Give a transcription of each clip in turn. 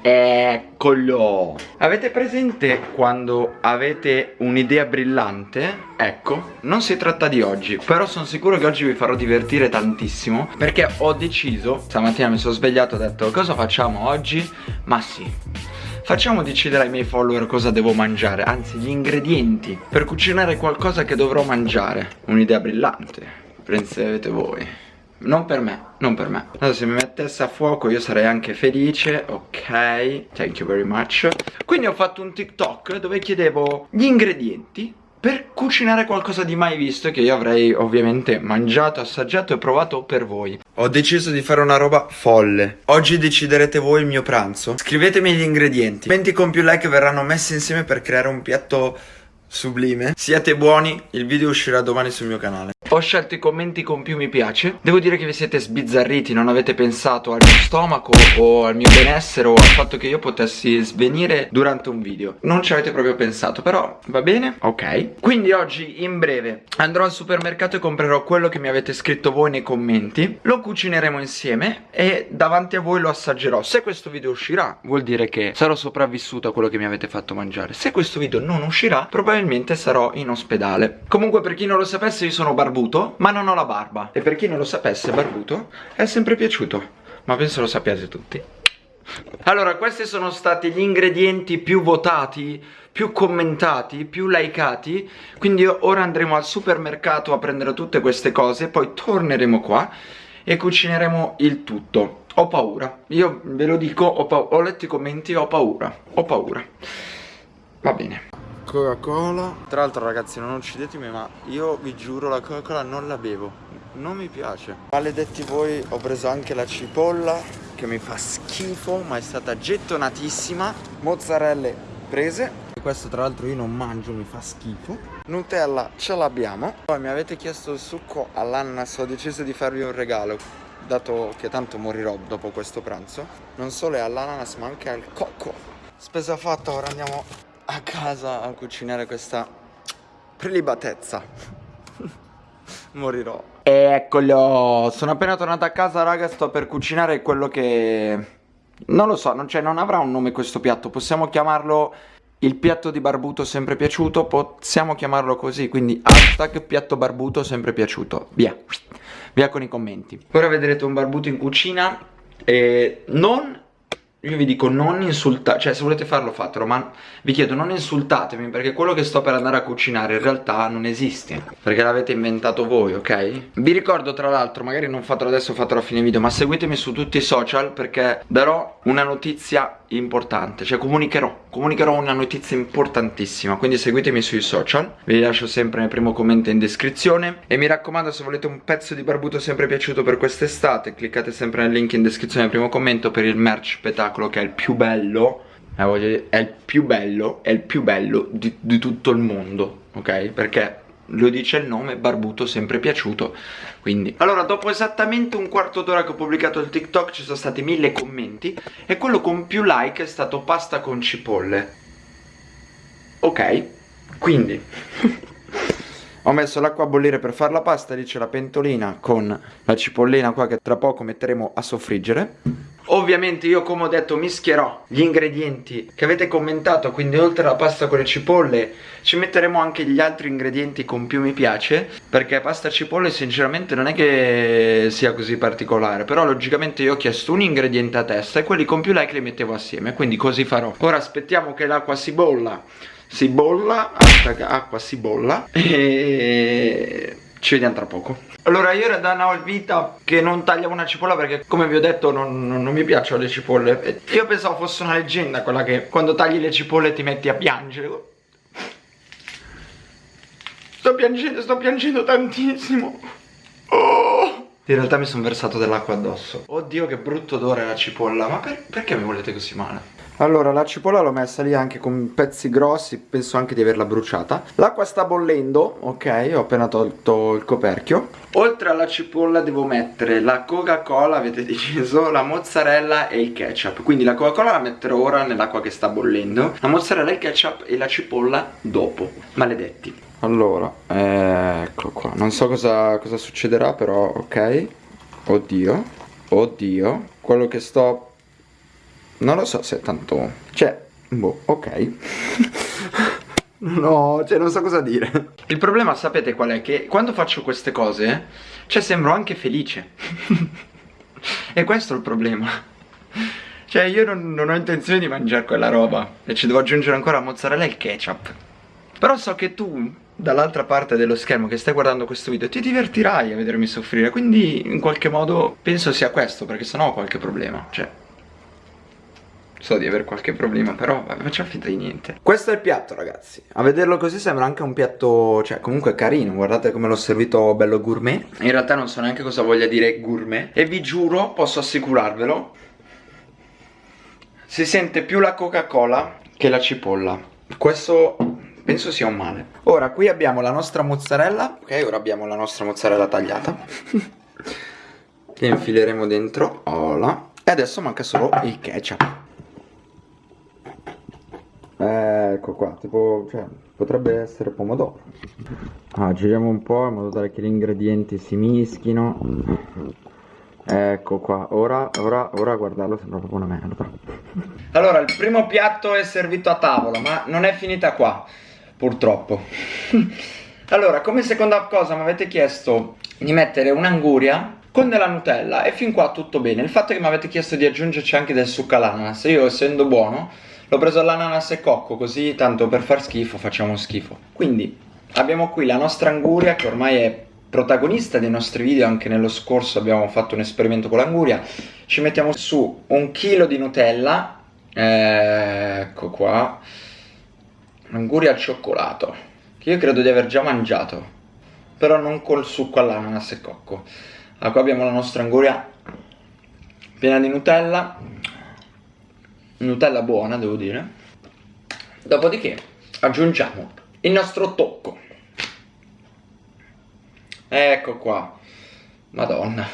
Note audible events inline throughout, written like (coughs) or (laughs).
Eccolo. Avete presente quando avete un'idea brillante? Ecco, non si tratta di oggi Però sono sicuro che oggi vi farò divertire tantissimo Perché ho deciso Stamattina mi sono svegliato e ho detto Cosa facciamo oggi? Ma sì. Facciamo decidere ai miei follower cosa devo mangiare Anzi gli ingredienti Per cucinare qualcosa che dovrò mangiare. Un'idea brillante. Prendete voi non per me, non per me. Adesso se mi mettesse a fuoco io sarei anche felice Ok, thank you very much. Quindi ho fatto un TikTok dove chiedevo gli ingredienti per cucinare qualcosa di mai visto che io avrei ovviamente mangiato, assaggiato e provato per voi. Ho deciso di fare una roba folle. Oggi deciderete voi il mio pranzo. Scrivetemi gli ingredienti. 20 con più like verranno messi insieme per creare un piatto sublime. Siate buoni, il video uscirà domani sul mio canale ho scelto i commenti con più mi piace. Devo dire che vi siete sbizzarriti Non avete pensato al mio stomaco O al mio benessere O al fatto che io potessi svenire durante un video. Non ci avete proprio pensato Però va bene? Ok. Quindi oggi in breve Andrò al supermercato e comprerò quello che mi avete scritto voi nei commenti. Lo cucineremo insieme E davanti a voi lo assaggerò. Se questo video uscirà Vuol dire che sarò sopravvissuto a quello che mi avete fatto mangiare. Se questo video non uscirà Probabilmente sarò in ospedale. Comunque per chi non lo sapesse io sono barbuto barbuto ma non ho la barba. E per chi non lo sapesse barbuto è sempre piaciuto Ma penso lo sappiate tutti. Allora, questi sono stati gli ingredienti più votati, più commentati, più likeati. Quindi ora andremo al supermercato a prendere tutte queste cose Poi torneremo qua e cucineremo il tutto. Ho paura, io ve lo dico, ho, ho letto i commenti ho paura Ho paura. Va bene Coca-Cola. Tra l'altro ragazzi non uccidetemi ma io vi giuro la Coca-Cola non la bevo. Non mi piace. Maledetti voi ho preso anche la cipolla Che mi fa schifo ma è stata gettonatissima. Mozzarelle prese. Questo tra l'altro io non mangio mi fa schifo. Nutella ce l'abbiamo. Poi mi avete chiesto il succo all'ananas Ho deciso di farvi un regalo Dato che tanto morirò dopo questo pranzo. Non solo all'ananas ma anche al cocco. Spesa fatta ora andiamo a casa a cucinare questa prelibatezza. (laughs) Morirò. Eccolo Sono appena tornato a casa raga Sto per cucinare quello che... Non lo so, non, cioè, non avrà un nome questo piatto Possiamo chiamarlo il piatto di barbuto sempre piaciuto Possiamo chiamarlo così Quindi hashtag piatto barbuto sempre piaciuto. Via. Via con i commenti. Ora vedrete un barbuto in cucina E non io vi dico non insultate, cioè se volete farlo fatelo, ma vi chiedo non insultatemi perché quello che sto per andare a cucinare in realtà non esiste. Perché l'avete inventato voi, ok? Vi ricordo tra l'altro, magari non fatelo adesso, fatelo a fine video, ma seguitemi su tutti i social perché darò una notizia importante, cioè comunicherò, comunicherò una notizia importantissima, quindi seguitemi sui social, vi lascio sempre nel primo commento in descrizione. E mi raccomando se volete un pezzo di barbuto sempre piaciuto per quest'estate, cliccate sempre nel link in descrizione nel primo commento per il merch petacolo che è il più bello, eh, è il più bello, è il più bello di, di tutto il mondo, ok? Perché lo dice il nome, barbuto, sempre piaciuto Quindi, allora dopo esattamente un quarto d'ora che ho pubblicato il TikTok ci sono stati mille commenti E quello con più like è stato pasta con cipolle. Ok, quindi (laughs) Ho messo l'acqua a bollire per fare la pasta, lì c'è la pentolina con la cipollina qua che tra poco metteremo a soffriggere Ovviamente io come ho detto mischierò gli ingredienti che avete commentato Quindi oltre alla pasta con le cipolle ci metteremo anche gli altri ingredienti con più mi piace Perché pasta cipolle sinceramente non è che sia così particolare Però logicamente io ho chiesto un ingrediente a testa e quelli con più like li mettevo assieme Quindi così farò. Ora aspettiamo che l'acqua si bolla. Si bolla, acqua si bolla. (laughs) E ci vediamo tra poco. Allora io era da una vita che non tagliavo una cipolla perché come vi ho detto non, non, non mi piacciono le cipolle. Io pensavo fosse una leggenda quella che quando tagli le cipolle ti metti a piangere. Sto piangendo, sto piangendo tantissimo. Oh. In realtà mi sono versato dell'acqua addosso. Oddio che brutto odore la cipolla. Ma per, perché mi volete così male? Allora la cipolla l'ho messa lì anche con pezzi grossi Penso anche di averla bruciata. L'acqua sta bollendo Ok ho appena tolto il coperchio. Oltre alla cipolla devo mettere la coca cola Avete deciso La mozzarella e il ketchup. Quindi la coca cola la metterò ora nell'acqua che sta bollendo La mozzarella, il ketchup e la cipolla dopo. Maledetti. Allora Ecco qua. Non so cosa, cosa succederà però ok. Oddio Oddio. Quello che sto Non lo so se è tanto... Cioè, boh, ok. (laughs) no, cioè non so cosa dire. Il problema sapete qual è? Che quando faccio queste cose, cioè sembro anche felice. (laughs) e questo è il problema. Cioè io non, non ho intenzione di mangiare quella roba E ci devo aggiungere ancora mozzarella e il ketchup Però so che tu dall'altra parte dello schermo che stai guardando questo video ti divertirai a vedermi soffrire Quindi in qualche modo penso sia questo perché sennò ho qualche problema Cioè So di avere qualche problema però vabbè, facciamo finta di niente. Questo è il piatto ragazzi. A vederlo così sembra anche un piatto Cioè comunque carino. Guardate come l'ho servito bello gourmet. In realtà non so neanche cosa voglia dire gourmet. E vi giuro posso assicurarvelo si sente più la Coca-Cola che la cipolla. Questo penso sia un male. Ora qui abbiamo la nostra mozzarella. Ok, ora abbiamo la nostra mozzarella tagliata. (laughs) Che infileremo dentro. Ola. E adesso manca solo il ketchup Ecco qua, tipo, cioè, potrebbe essere pomodoro. Ah, Giriamo un po' in modo tale che gli ingredienti si mischino. Ecco qua, ora, ora, ora guardarlo sembra proprio una merda. Allora, il primo piatto è servito a tavola, ma non è finita qua, purtroppo. (laughs) Allora, come seconda cosa mi avete chiesto di mettere un'anguria con della Nutella e fin qua tutto bene. Il fatto che mi avete chiesto di aggiungerci anche del succo all'ananas. Io essendo buono l'ho preso all'ananas e cocco Così tanto per far schifo facciamo schifo. Quindi abbiamo qui la nostra anguria che ormai è protagonista dei nostri video, anche nello scorso abbiamo fatto un esperimento con l'anguria, ci mettiamo su un chilo di Nutella, ecco qua, l'anguria al cioccolato, che io credo di aver già mangiato, però non col succo all'ananas e cocco. Allora, qua abbiamo la nostra anguria piena di Nutella, Nutella buona devo dire, dopodiché aggiungiamo il nostro tocco Ecco qua. Madonna.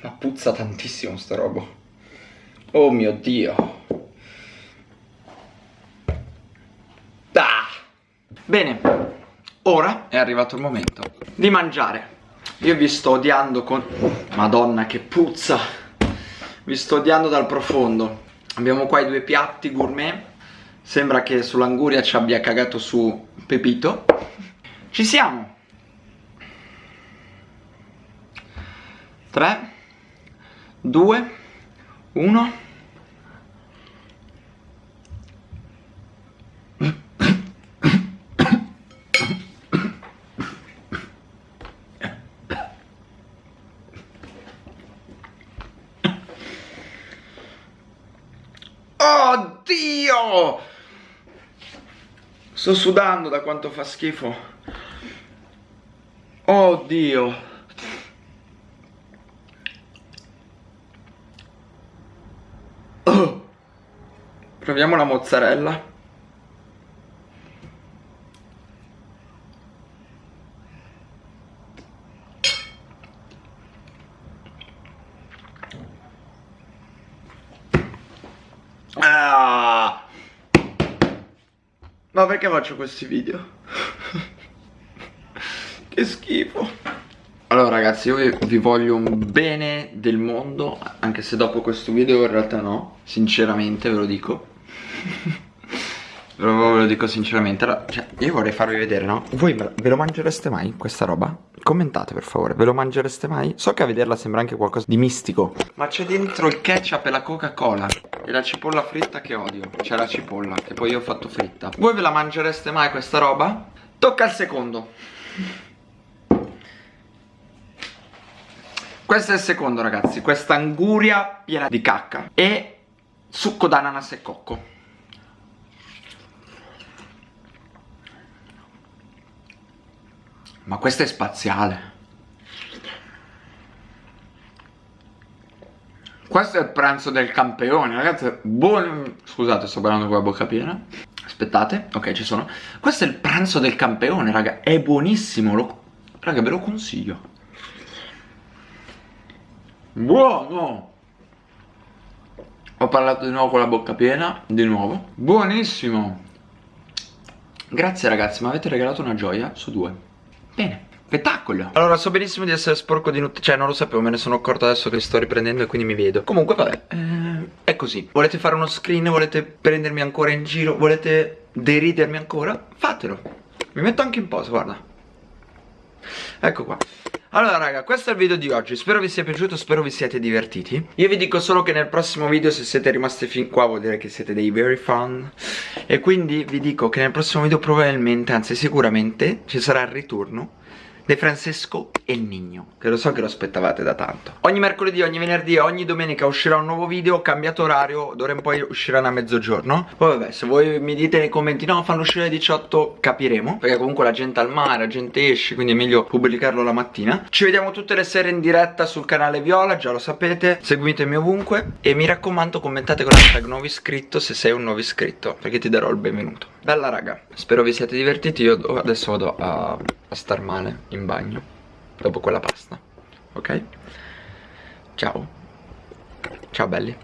Ma puzza tantissimo sta roba. Oh mio Dio. Ah. Bene. Ora è arrivato il momento di mangiare. Io vi sto odiando con... Madonna che puzza. Vi sto odiando dal profondo. Abbiamo qua i due piatti gourmet. Sembra che sull'anguria ci abbia cagato su Pepito. Ci siamo. 3 2 1 Oddio! Sto sudando da quanto fa schifo. Oddio. (coughs) Proviamo la mozzarella. Ah! Ma perché faccio questi video? (laughs) che schifo. Allora ragazzi io vi voglio un bene del mondo Anche se dopo questo video in realtà no Sinceramente ve lo dico (laughs) Ve lo dico sinceramente allora, cioè, Io vorrei farvi vedere no Voi ve lo mangereste mai questa roba? Commentate per favore Ve lo mangereste mai? So che a vederla sembra anche qualcosa di mistico Ma c'è dentro il ketchup e la coca cola E la cipolla fritta che odio. C'è la cipolla che poi io ho fatto fritta. Voi ve la mangereste mai questa roba? Tocca al secondo. Questo è il secondo ragazzi. Questa anguria piena di cacca E succo d'ananas e cocco. Ma questo è spaziale Questo è il pranzo del campione Ragazzi, buon... Scusate, sto parlando con la bocca piena Aspettate, ok ci sono Questo è il pranzo del campione, raga È buonissimo, lo... raga ve lo consiglio Buono! Ho parlato di nuovo con la bocca piena, di nuovo. Buonissimo! Grazie ragazzi, mi avete regalato una gioia su due. Bene. Spettacolo. Allora so benissimo di essere sporco di Nutella Cioè non lo sapevo, me ne sono accorto adesso che sto riprendendo e quindi mi vedo. Comunque vabbè ehm è così. Volete fare uno screen, volete prendermi ancora in giro? Volete deridermi ancora? Fatelo. Mi metto anche in posa, guarda. Ecco qua. Allora raga, questo è il video di oggi, spero vi sia piaciuto, spero vi siate divertiti. Io vi dico solo che nel prossimo video se siete rimasti fin qua vuol dire che siete dei very fun. E quindi vi dico che nel prossimo video probabilmente, anzi sicuramente, ci sarà il ritorno De Francesco e il Nigno. Che lo so che lo aspettavate da tanto. Ogni mercoledì, ogni venerdì e ogni domenica uscirà un nuovo video Ho cambiato orario, d'ora in poi usciranno a mezzogiorno. Poi vabbè, se voi mi dite nei commenti No, fanno uscire alle 18, capiremo Perché comunque la gente al mare, la gente esce Quindi è meglio pubblicarlo la mattina. Ci vediamo tutte le sere in diretta sul canale Viola Già lo sapete, seguitemi ovunque E mi raccomando commentate con l'hashtag nuovo iscritto Se sei un nuovo iscritto Perché ti darò il benvenuto. Bella raga, spero vi siate divertiti Io adesso vado a, a star male in bagno dopo quella pasta ok? Ciao. Ciao belli